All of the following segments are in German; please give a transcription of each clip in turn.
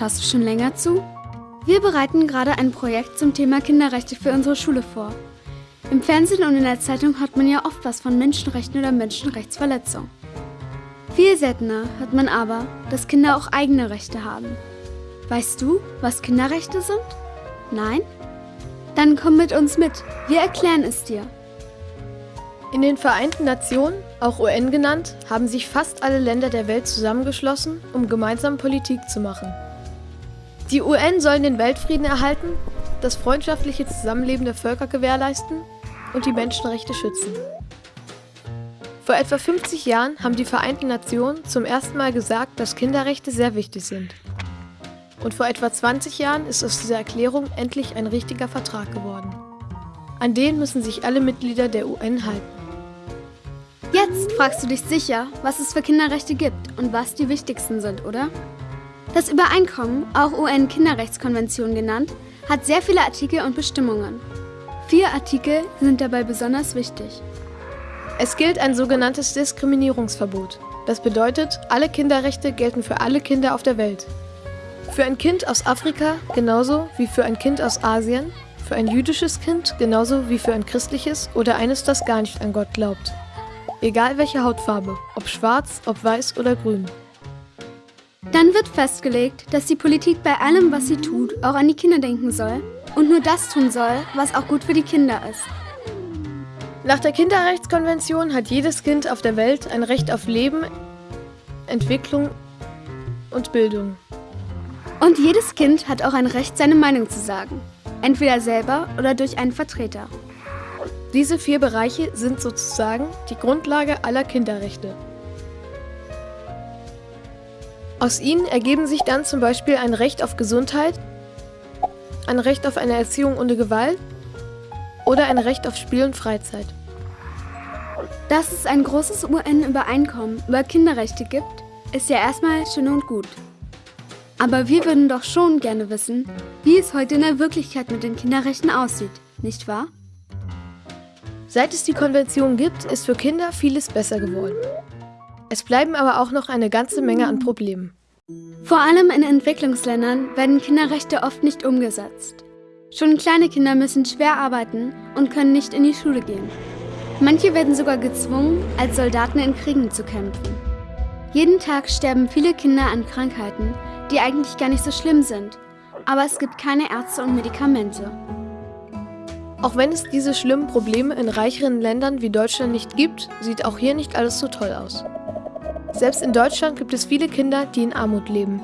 Schaust du schon länger zu? Wir bereiten gerade ein Projekt zum Thema Kinderrechte für unsere Schule vor. Im Fernsehen und in der Zeitung hört man ja oft was von Menschenrechten oder Menschenrechtsverletzung. Viel seltener hört man aber, dass Kinder auch eigene Rechte haben. Weißt du, was Kinderrechte sind? Nein? Dann komm mit uns mit, wir erklären es dir. In den Vereinten Nationen, auch UN genannt, haben sich fast alle Länder der Welt zusammengeschlossen, um gemeinsam Politik zu machen. Die UN sollen den Weltfrieden erhalten, das freundschaftliche Zusammenleben der Völker gewährleisten und die Menschenrechte schützen. Vor etwa 50 Jahren haben die Vereinten Nationen zum ersten Mal gesagt, dass Kinderrechte sehr wichtig sind. Und vor etwa 20 Jahren ist aus dieser Erklärung endlich ein richtiger Vertrag geworden. An den müssen sich alle Mitglieder der UN halten. Jetzt fragst du dich sicher, was es für Kinderrechte gibt und was die wichtigsten sind, oder? Das Übereinkommen, auch UN-Kinderrechtskonvention genannt, hat sehr viele Artikel und Bestimmungen. Vier Artikel sind dabei besonders wichtig. Es gilt ein sogenanntes Diskriminierungsverbot. Das bedeutet, alle Kinderrechte gelten für alle Kinder auf der Welt. Für ein Kind aus Afrika genauso wie für ein Kind aus Asien, für ein jüdisches Kind genauso wie für ein christliches oder eines, das gar nicht an Gott glaubt. Egal welche Hautfarbe, ob schwarz, ob weiß oder grün. Dann wird festgelegt, dass die Politik bei allem, was sie tut, auch an die Kinder denken soll und nur das tun soll, was auch gut für die Kinder ist. Nach der Kinderrechtskonvention hat jedes Kind auf der Welt ein Recht auf Leben, Entwicklung und Bildung. Und jedes Kind hat auch ein Recht, seine Meinung zu sagen. Entweder selber oder durch einen Vertreter. Diese vier Bereiche sind sozusagen die Grundlage aller Kinderrechte. Aus ihnen ergeben sich dann zum Beispiel ein Recht auf Gesundheit, ein Recht auf eine Erziehung ohne Gewalt oder ein Recht auf Spiel und Freizeit. Dass es ein großes UN-Übereinkommen über Kinderrechte gibt, ist ja erstmal schön und gut. Aber wir würden doch schon gerne wissen, wie es heute in der Wirklichkeit mit den Kinderrechten aussieht, nicht wahr? Seit es die Konvention gibt, ist für Kinder vieles besser geworden. Es bleiben aber auch noch eine ganze Menge an Problemen. Vor allem in Entwicklungsländern werden Kinderrechte oft nicht umgesetzt. Schon kleine Kinder müssen schwer arbeiten und können nicht in die Schule gehen. Manche werden sogar gezwungen, als Soldaten in Kriegen zu kämpfen. Jeden Tag sterben viele Kinder an Krankheiten, die eigentlich gar nicht so schlimm sind, aber es gibt keine Ärzte und Medikamente. Auch wenn es diese schlimmen Probleme in reicheren Ländern wie Deutschland nicht gibt, sieht auch hier nicht alles so toll aus. Selbst in Deutschland gibt es viele Kinder, die in Armut leben.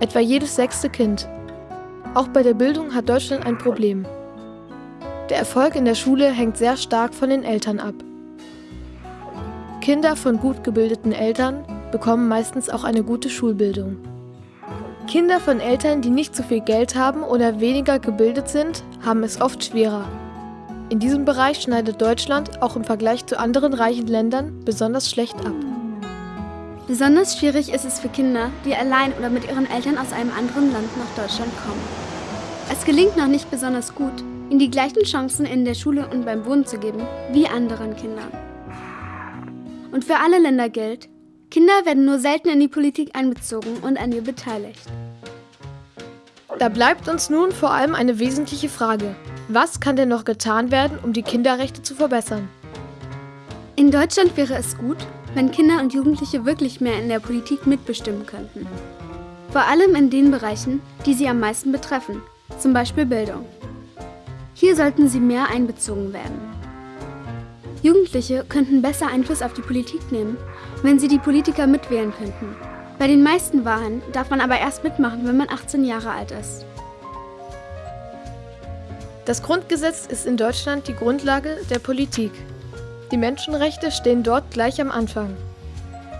Etwa jedes sechste Kind. Auch bei der Bildung hat Deutschland ein Problem. Der Erfolg in der Schule hängt sehr stark von den Eltern ab. Kinder von gut gebildeten Eltern bekommen meistens auch eine gute Schulbildung. Kinder von Eltern, die nicht so viel Geld haben oder weniger gebildet sind, haben es oft schwerer. In diesem Bereich schneidet Deutschland auch im Vergleich zu anderen reichen Ländern besonders schlecht ab. Besonders schwierig ist es für Kinder, die allein oder mit ihren Eltern aus einem anderen Land nach Deutschland kommen. Es gelingt noch nicht besonders gut, ihnen die gleichen Chancen in der Schule und beim Wohnen zu geben wie anderen Kindern. Und für alle Länder gilt, Kinder werden nur selten in die Politik einbezogen und an ihr beteiligt. Da bleibt uns nun vor allem eine wesentliche Frage. Was kann denn noch getan werden, um die Kinderrechte zu verbessern? In Deutschland wäre es gut, wenn Kinder und Jugendliche wirklich mehr in der Politik mitbestimmen könnten. Vor allem in den Bereichen, die sie am meisten betreffen, zum Beispiel Bildung. Hier sollten sie mehr einbezogen werden. Jugendliche könnten besser Einfluss auf die Politik nehmen, wenn sie die Politiker mitwählen könnten. Bei den meisten Wahlen darf man aber erst mitmachen, wenn man 18 Jahre alt ist. Das Grundgesetz ist in Deutschland die Grundlage der Politik. Die Menschenrechte stehen dort gleich am Anfang.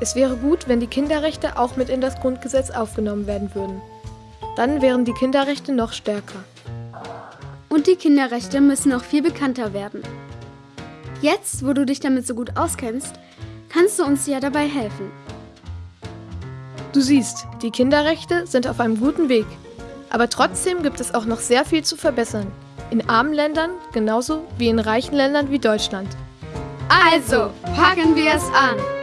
Es wäre gut, wenn die Kinderrechte auch mit in das Grundgesetz aufgenommen werden würden. Dann wären die Kinderrechte noch stärker. Und die Kinderrechte müssen auch viel bekannter werden. Jetzt, wo du dich damit so gut auskennst, kannst du uns ja dabei helfen. Du siehst, die Kinderrechte sind auf einem guten Weg. Aber trotzdem gibt es auch noch sehr viel zu verbessern. In armen Ländern genauso wie in reichen Ländern wie Deutschland. Also, packen wir es an!